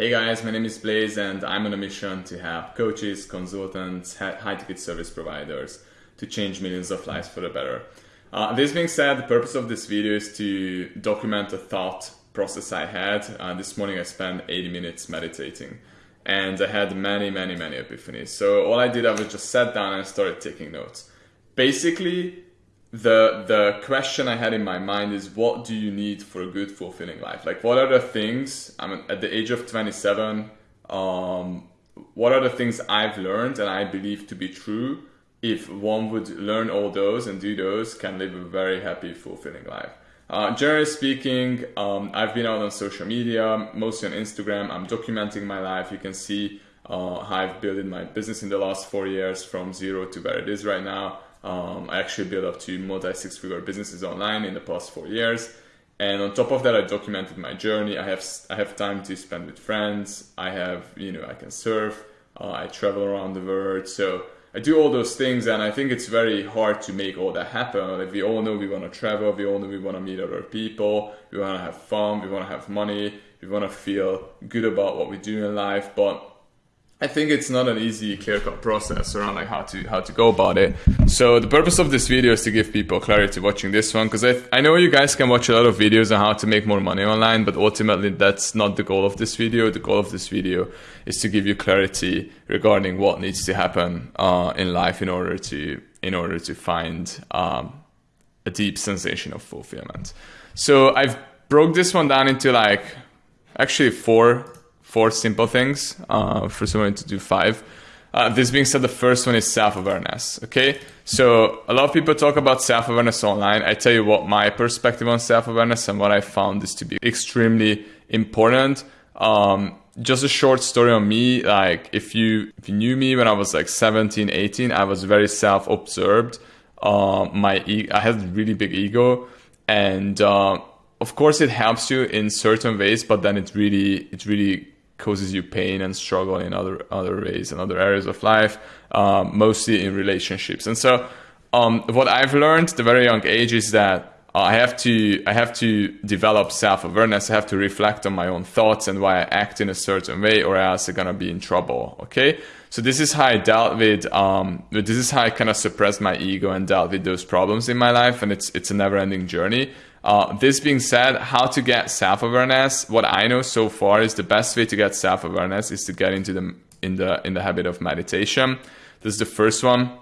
Hey guys, my name is Blaze and I'm on a mission to help coaches, consultants, high ticket service providers to change millions of lives for the better. Uh, this being said, the purpose of this video is to document a thought process I had. Uh, this morning I spent 80 minutes meditating and I had many, many, many epiphanies. So all I did, I was just sat down and started taking notes. Basically, the the question I had in my mind is what do you need for a good fulfilling life? Like what are the things I'm at the age of 27 um, what are the things I've learned and I believe to be true if one would learn all those and do those can live a very happy fulfilling life. Uh, generally speaking, um, I've been out on social media, mostly on Instagram. I'm documenting my life. You can see uh, how I've built my business in the last four years from zero to where it is right now. Um, I actually built up two multi six figure businesses online in the past four years. And on top of that, I documented my journey. I have I have time to spend with friends. I have you know I can surf. Uh, I travel around the world. So I do all those things, and I think it's very hard to make all that happen. Like we all know we want to travel. We all know we want to meet other people. We want to have fun. We want to have money. We want to feel good about what we do in life. But I think it's not an easy clear-cut process around like how to how to go about it. So the purpose of this video is to give people clarity watching this one because I, I know you guys can watch a lot of videos on how to make more money online, but ultimately that's not the goal of this video. The goal of this video is to give you clarity regarding what needs to happen uh, in life in order to in order to find um, a deep sensation of fulfillment. So I've broke this one down into like actually four four simple things uh, for someone to do five. Uh, this being said, the first one is self-awareness. Okay, so a lot of people talk about self-awareness online. I tell you what my perspective on self-awareness and what I found is to be extremely important. Um, just a short story on me. Like if you if you knew me when I was like 17, 18, I was very self-observed. Uh, my e- I had a really big ego, and uh, of course it helps you in certain ways, but then it really it really causes you pain and struggle in other other ways and other areas of life, um, mostly in relationships. And so, um, what I've learned at a very young age is that I have to I have to develop self awareness. I have to reflect on my own thoughts and why I act in a certain way, or else I'm gonna be in trouble. Okay, so this is how I dealt with. Um, this is how I kind of suppressed my ego and dealt with those problems in my life, and it's it's a never ending journey. Uh, this being said, how to get self-awareness? What I know so far is the best way to get self-awareness is to get into the in the in the habit of meditation. This is the first one.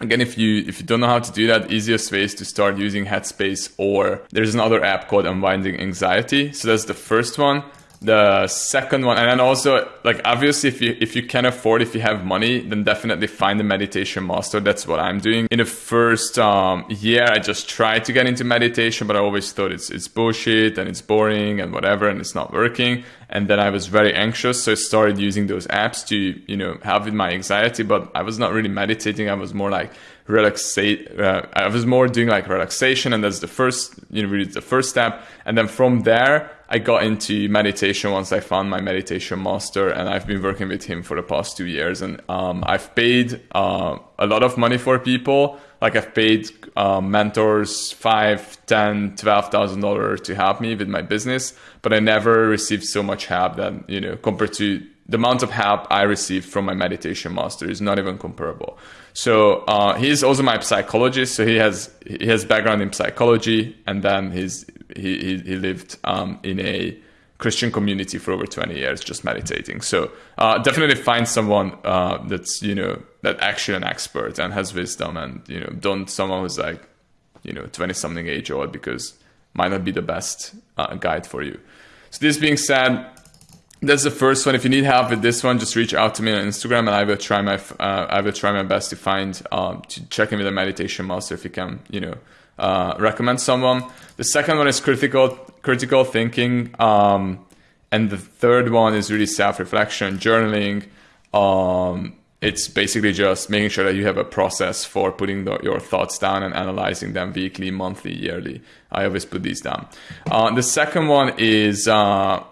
Again, if you if you don't know how to do that, easiest way is to start using Headspace or there's another app called Unwinding Anxiety. So that's the first one the second one. And then also like obviously if you if you can afford if you have money then definitely find a meditation master. That's what i'm doing. In the first um, year i just tried to get into meditation but i always thought it's it's bullshit and it's boring and whatever and it's not working. And then i was very anxious so i started using those apps to you know help with my anxiety but i was not really meditating. I was more like relaxate uh, i was more doing like relaxation and that's the first you know really the first step and then from there I got into meditation once I found my meditation master, and I've been working with him for the past two years. And um, I've paid uh, a lot of money for people. Like I've paid uh, mentors five, ten, twelve thousand dollars to help me with my business, but I never received so much help that you know compared to the amount of help I received from my meditation master is not even comparable. So uh, he's also my psychologist. So he has he has background in psychology, and then he's he he, lived um, in a Christian community for over 20 years, just meditating. So uh, definitely find someone uh, that's you know that actually an expert and has wisdom, and you know don't someone who's like you know 20 something age old because might not be the best uh, guide for you. So this being said, that's the first one. If you need help with this one, just reach out to me on Instagram, and I will try my uh, I will try my best to find um, to check in with a meditation master if you can, you know, uh, recommend someone. The second one is critical critical thinking, um, and the third one is really self reflection, journaling. Um, it's basically just making sure that you have a process for putting the, your thoughts down and analyzing them weekly, monthly, yearly. I always put these down. Uh, the second one is uh,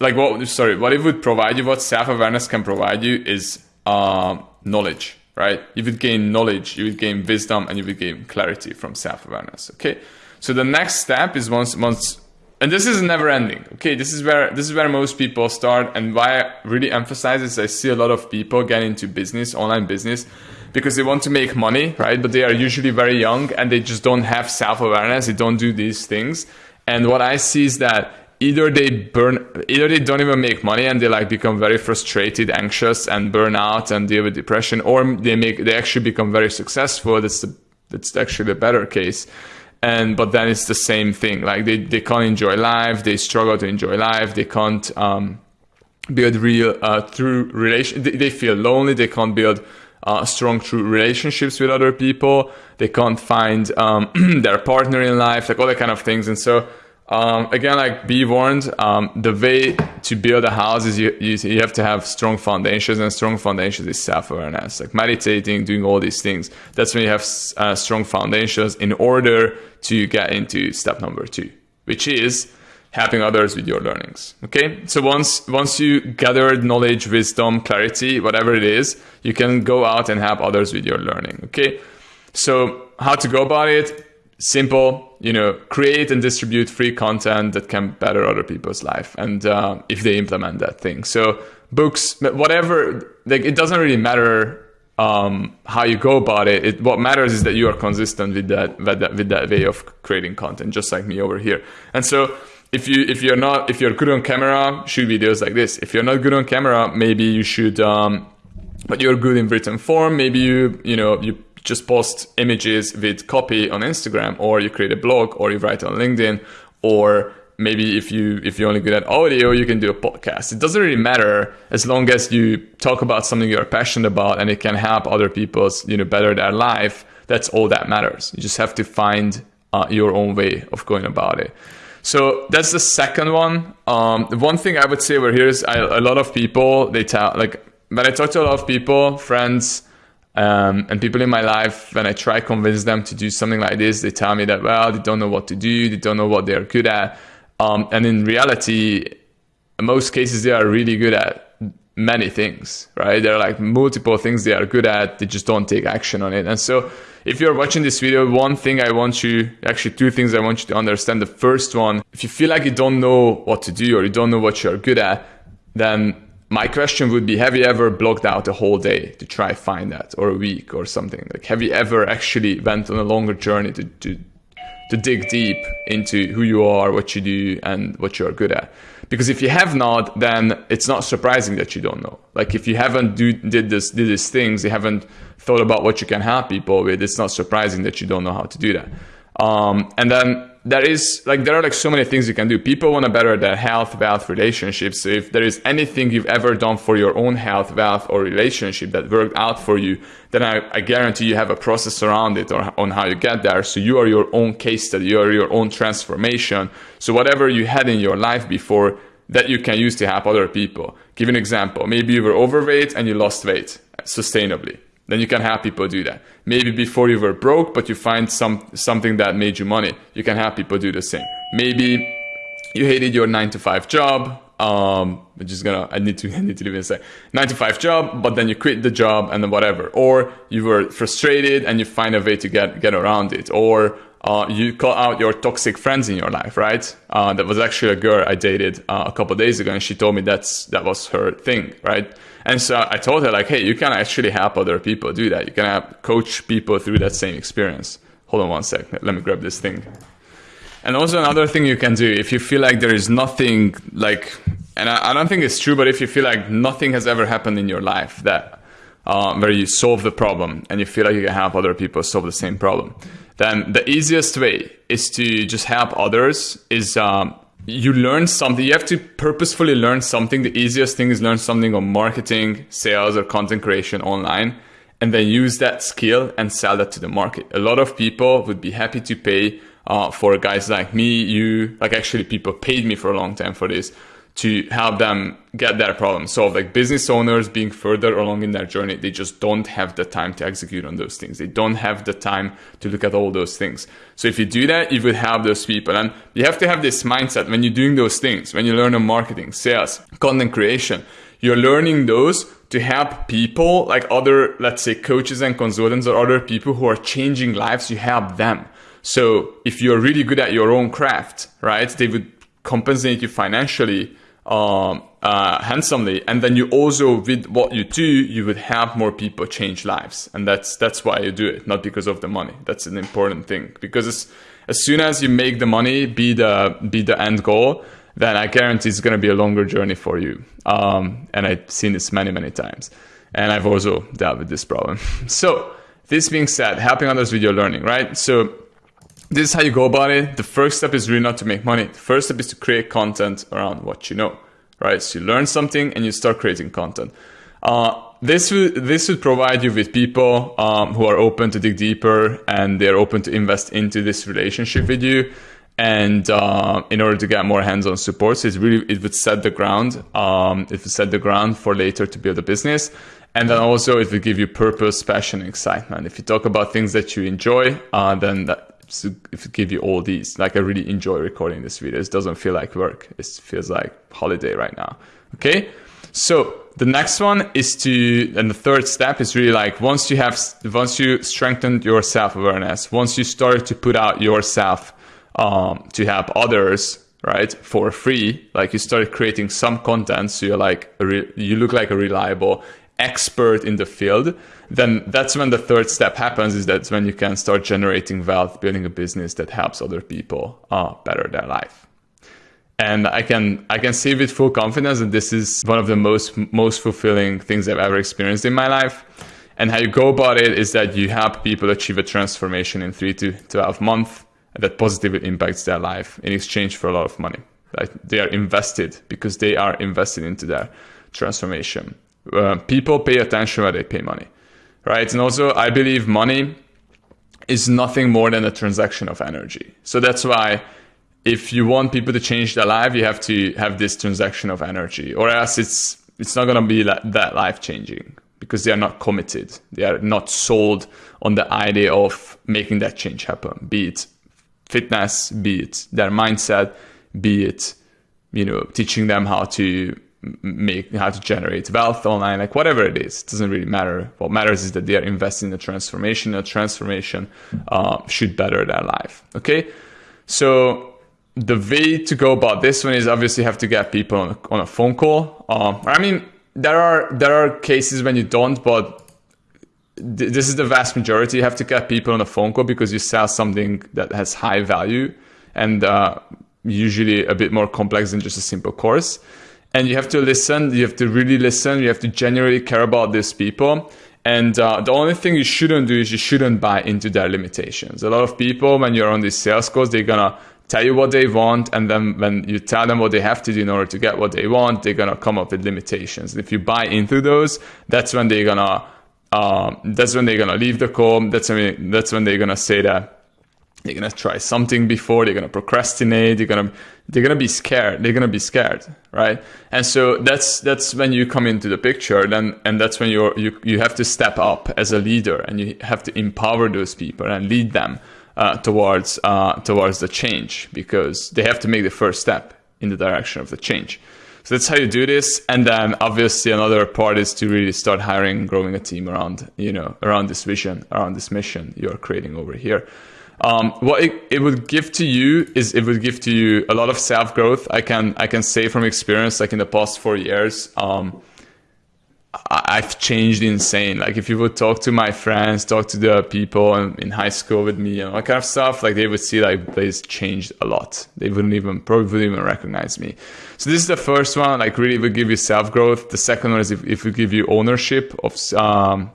like what sorry what it would provide you what self-awareness can provide you is uh, knowledge right you would gain knowledge you would gain wisdom and you would gain clarity from self-awareness okay so the next step is once once and this is never ending. Okay, this is where this is where most people start, and why I really emphasize is I see a lot of people get into business, online business, because they want to make money, right? But they are usually very young and they just don't have self awareness. They don't do these things. And what I see is that either they burn either they don't even make money and they like become very frustrated anxious and burn out and deal with depression or they make they actually become very successful that's the that's actually the better case. And but then it's the same thing like they, they can't enjoy life they struggle to enjoy life they can't um, build real uh, through relation they, they, feel lonely they can't build uh, strong true relationships with other people they can't find um, their partner in life like all that kind of things. And so um, again, like be warned, um, the way to build a house is you, you, you, have to have strong foundations, and strong foundations is self awareness, like meditating, doing all these things. That's when you have uh, strong foundations in order to get into step number two, which is helping others with your learnings. Okay, so once once you gathered knowledge, wisdom, clarity, whatever it is, you can go out and help others with your learning. Okay, so how to go about it? Simple you know create and distribute free content that can better other people's life and uh, if they implement that thing so books whatever like it doesn't really matter um, how you go about it. it. what matters is that you are consistent with that, with that with that way of creating content just like me over here and so if you if you're not if you're good on camera shoot videos like this if you're not good on camera maybe you should um, but you're good in written form maybe you you know you just post images with copy on Instagram, or you create a blog, or you write on LinkedIn, or maybe if you if you're only good at audio, you can do a podcast. It doesn't really matter as long as you talk about something you're passionate about and it can help other people's you know better their life. That's all that matters. You just have to find uh, your own way of going about it. So that's the second one. Um, the one thing I would say over here is I, a lot of people they tell like when I talk to a lot of people, friends, um, and people in my life, when I try convince them to do something like this, they tell me that well, they don't know what to do, they don't know what they're good at, um, and in reality, in most cases they are really good at many things, right? There are like multiple things they are good at, they just don't take action on it. And so, if you're watching this video, one thing I want you, actually two things I want you to understand. The first one, if you feel like you don't know what to do or you don't know what you're good at, then my question would be have you ever blocked out a whole day to try find that? Or a week or something? Like have you ever actually went on a longer journey to, to to dig deep into who you are what you do and what you're good at? Because if you have not then it's not surprising that you don't know. Like if you haven't do, did this did these things you haven't thought about what you can help people with it's not surprising that you don't know how to do that um, and then there is like there are like so many things you can do. People want to better their health, wealth, relationships. So if there is anything you've ever done for your own health, wealth, or relationship that worked out for you, then I, I guarantee you have a process around it or on how you get there. So you are your own case study, you are your own transformation. So whatever you had in your life before that you can use to help other people. Give an example. Maybe you were overweight and you lost weight sustainably then you can have people do that. Maybe before you were broke, but you find some something that made you money. You can have people do the same. Maybe you hated your nine to five job. Um, I'm just gonna. I need to. I need to even say nine to five job, but then you quit the job and then whatever. Or you were frustrated and you find a way to get get around it. Or uh, you call out your toxic friends in your life, right? Uh, that was actually a girl I dated uh, a couple days ago, and she told me that's that was her thing, right? And so I told her like, hey, you can actually help other people do that. You can help coach people through that same experience. Hold on one sec. Let me grab this thing. And also another thing you can do if you feel like there is nothing like, and I, I don't think it's true, but if you feel like nothing has ever happened in your life that uh, where you solve the problem and you feel like you can help other people solve the same problem, then the easiest way is to just help others is um, you learn something. You have to purposefully learn something. The easiest thing is learn something on marketing sales or content creation online and then use that skill and sell that to the market. A lot of people would be happy to pay uh, for guys like me you like actually people paid me for a long time for this to help them get their problem solved. Like business owners being further along in their journey, they just don't have the time to execute on those things. They don't have the time to look at all those things. So if you do that, you would have those people. And you have to have this mindset when you're doing those things, when you learn on marketing, sales, content creation, you're learning those to help people like other, let's say coaches and consultants or other people who are changing lives, you help them. So if you're really good at your own craft, right, they would compensate you financially um, uh, handsomely, and then you also with what you do, you would have more people change lives, and that's that's why you do it, not because of the money. That's an important thing because as soon as you make the money be the be the end goal, then I guarantee it's going to be a longer journey for you. Um, and I've seen this many many times, and I've also dealt with this problem. so this being said, helping others with your learning, right? So this is how you go about it. The first step is really not to make money. The first step is to create content around what you know, right? So you learn something and you start creating content. Uh, this would this would provide you with people um, who are open to dig deeper and they're open to invest into this relationship with you. And uh, in order to get more hands-on support, so it's really it would set the ground. Um, it would set the ground for later to build a business. And then also it will give you purpose, passion, excitement. If you talk about things that you enjoy, uh, then that to give you all these. Like I really enjoy recording this video. It doesn't feel like work. It feels like holiday right now. Okay. So the next one is to, and the third step is really like once you have, once you strengthened your self awareness, once you start to put out yourself um, to help others, right, for free, like you start creating some content, so you're like, you look like a reliable expert in the field then that's when the third step happens is that's when you can start generating wealth building a business that helps other people uh, better their life. And i can i can say with full confidence that this is one of the most most fulfilling things i've ever experienced in my life. And how you go about it is that you help people achieve a transformation in 3 to 12 months that positively impacts their life in exchange for a lot of money. Right? they are invested because they are invested into their transformation uh, people pay attention when they pay money, right? And also, I believe money is nothing more than a transaction of energy. So that's why if you want people to change their life, you have to have this transaction of energy, or else it's it's not going to be that life changing because they are not committed. They are not sold on the idea of making that change happen. Be it fitness, be it their mindset, be it you know teaching them how to make how to generate wealth online like whatever it is it doesn't really matter. What matters is that they are investing in a transformation a transformation uh, should better their life okay? So the way to go about this one is obviously have to get people on a, on a phone call. Um, i mean there are there are cases when you don't but th- this is the vast majority. You have to get people on a phone call because you sell something that has high value and uh, usually a bit more complex than just a simple course and you have to listen you have to really listen you have to genuinely care about these people. And uh, the only thing you shouldn't do is you shouldn't buy into their limitations. A lot of people when you're on these sales calls they're gonna tell you what they want and then when you tell them what they have to do in order to get what they want they're gonna come up with limitations. If you buy into those that's when they're gonna um, that's when they're gonna leave the call. That's when that's when they're gonna say that they're gonna try something before they're gonna procrastinate they're gonna they're gonna be scared they're gonna be scared right? And so that's that's when you come into the picture then and that's when you're you, you have to step up as a leader and you have to empower those people and lead them uh, towards uh, towards the change because they have to make the first step in the direction of the change. So that's how you do this. And then obviously another part is to really start hiring growing a team around you know around this vision around this mission you're creating over here um, what it, it, would give to you is it would give to you a lot of self growth. I can I can say from experience, like in the past four years, um, I've changed insane. Like if you would talk to my friends, talk to the people in, high school with me, and all that kind of stuff, like they would see like Blaze changed a lot. They wouldn't even probably wouldn't even recognize me. So this is the first one. Like really would give you self growth. The second one is if, if we give you ownership of um,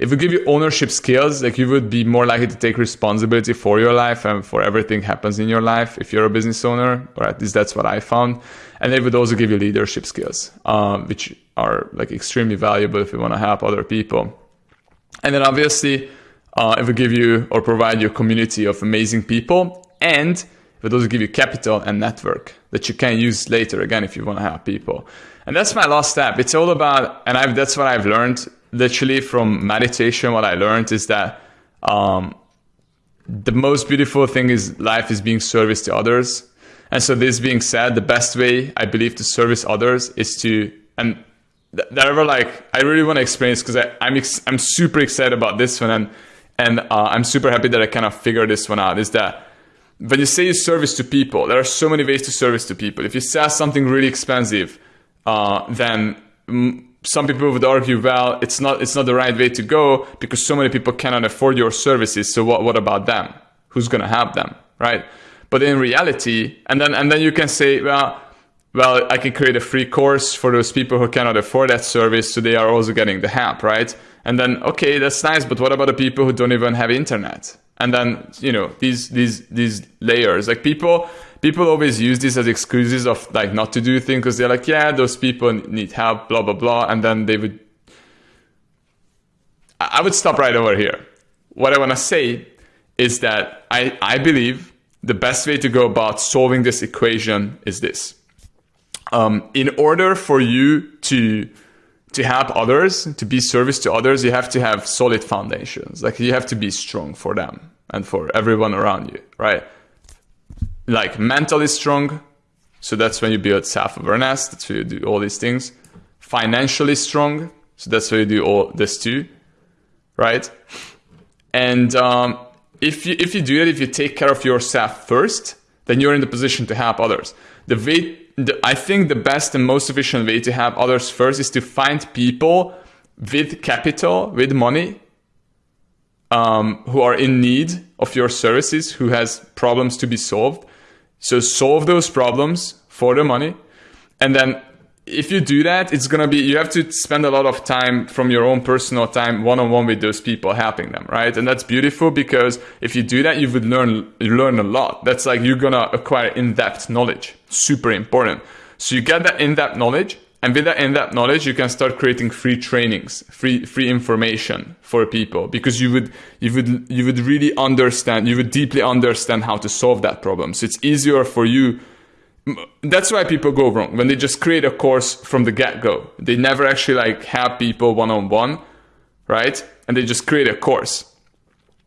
if we give you ownership skills, like you would be more likely to take responsibility for your life and for everything happens in your life if you're a business owner, or at least that's what I found. And they would also give you leadership skills, um, which are like extremely valuable if you want to help other people. And then obviously, uh, it will give you or provide you a community of amazing people, and it would also give you capital and network that you can use later again if you want to help people. And that's my last step. It's all about, and I've, that's what I've learned literally from meditation, what I learned is that um, the most beautiful thing is life is being service to others. And so, this being said, the best way I believe to service others is to and that ever like I really want to explain this because I'm ex- I'm super excited about this one and and uh, I'm super happy that I kind of figured this one out. Is that when you say you service to people, there are so many ways to service to people. If you sell something really expensive, uh, then mm, some people would argue, well, it's not it's not the right way to go because so many people cannot afford your services. So what what about them? Who's gonna have them, right? But in reality, and then and then you can say, well, well, I can create a free course for those people who cannot afford that service, so they are also getting the help, right? And then okay, that's nice, but what about the people who don't even have internet? And then you know these these these layers, like people people always use this as excuses of like not to do things because they're like, yeah, those people need help, blah blah blah, and then they would. I would stop right over here. What I want to say is that I, I believe the best way to go about solving this equation is this. Um, in order for you to to help others, to be service to others, you have to have solid foundations. Like you have to be strong for them and for everyone around you, right? Like mentally strong. So that's when you build self-awareness. That's where you do all these things. Financially strong. So that's where you do all this too, right? And um, if you if you do that, if you take care of yourself first, then you're in the position to help others. The way the, I think the best and most efficient way to help others first is to find people with capital, with money, um, who are in need of your services, who has problems to be solved, so solve those problems for the money. And then if you do that, it's going to be, you have to spend a lot of time from your own personal time one on one with those people, helping them, right? And that's beautiful because if you do that, you would learn, you learn a lot. That's like you're going to acquire in depth knowledge. Super important. So you get that in depth knowledge and with that in that knowledge, you can start creating free trainings, free free information for people because you would you would you would really understand, you would deeply understand how to solve that problem. So it's easier for you. That's why people go wrong when they just create a course from the get go. They never actually like have people one on one, right? And they just create a course.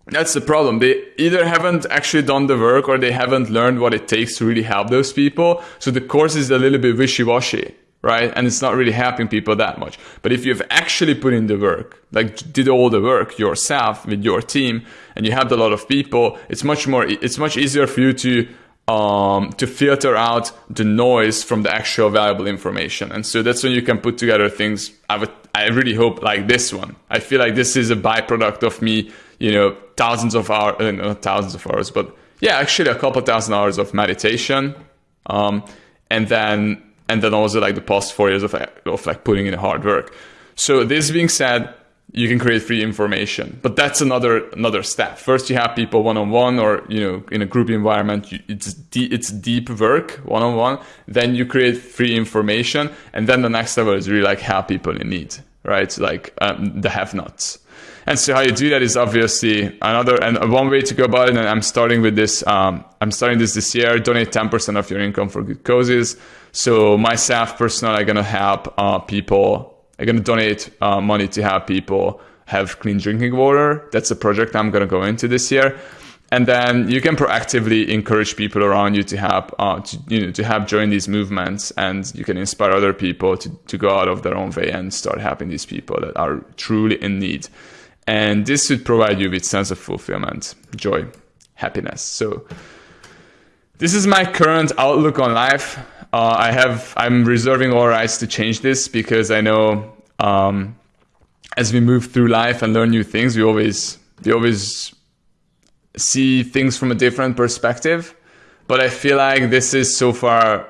That's the problem. They either haven't actually done the work or they haven't learned what it takes to really help those people. So the course is a little bit wishy washy right? And it's not really helping people that much. But if you've actually put in the work, like did all the work yourself with your team, and you have a lot of people, it's much more, it's much easier for you to um, to filter out the noise from the actual valuable information. And so that's when you can put together things. I would, I really hope like this one. I feel like this is a byproduct of me, you know, thousands of hours, uh, not thousands of hours, but yeah, actually a couple thousand hours of meditation. Um, and then and then also like the past four years of, of like putting in hard work. So this being said, you can create free information, but that's another another step. First, you have people one on one, or you know, in a group environment, you, it's it's deep work one on one. Then you create free information, and then the next level is really like help people in need, right? Like um, the have-nots. And so how you do that is obviously another and one way to go about it. And I'm starting with this. Um, I'm starting this this year. Donate 10% of your income for good causes. So myself personally, I'm gonna help uh, people. I'm gonna donate uh, money to help people have clean drinking water. That's a project I'm gonna go into this year. And then you can proactively encourage people around you to help, uh, to, you know, to help join these movements, and you can inspire other people to, to go out of their own way and start helping these people that are truly in need and this should provide you with sense of fulfillment joy happiness. So this is my current outlook on life. Uh, i have i'm reserving all rights to change this because i know um, as we move through life and learn new things we always we always see things from a different perspective. But i feel like this is so far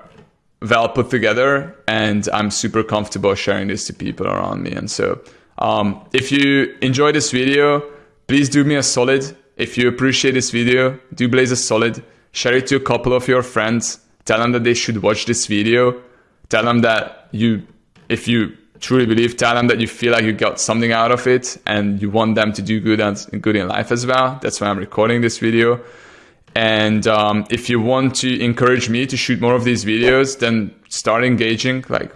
well put together and i'm super comfortable sharing this to people around me. And so um, if you enjoy this video, please do me a solid. If you appreciate this video, do Blaze a solid. Share it to a couple of your friends. Tell them that they should watch this video. Tell them that you, if you truly believe, tell them that you feel like you got something out of it and you want them to do good and good in life as well. That's why I'm recording this video. And um, if you want to encourage me to shoot more of these videos, then start engaging. Like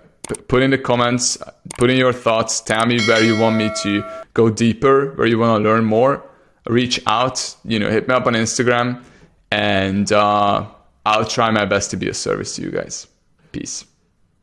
put in the comments, put in your thoughts, tell me where you want me to go deeper, where you want to learn more. Reach out, you know, hit me up on Instagram, and uh, I'll try my best to be a service to you guys. Peace.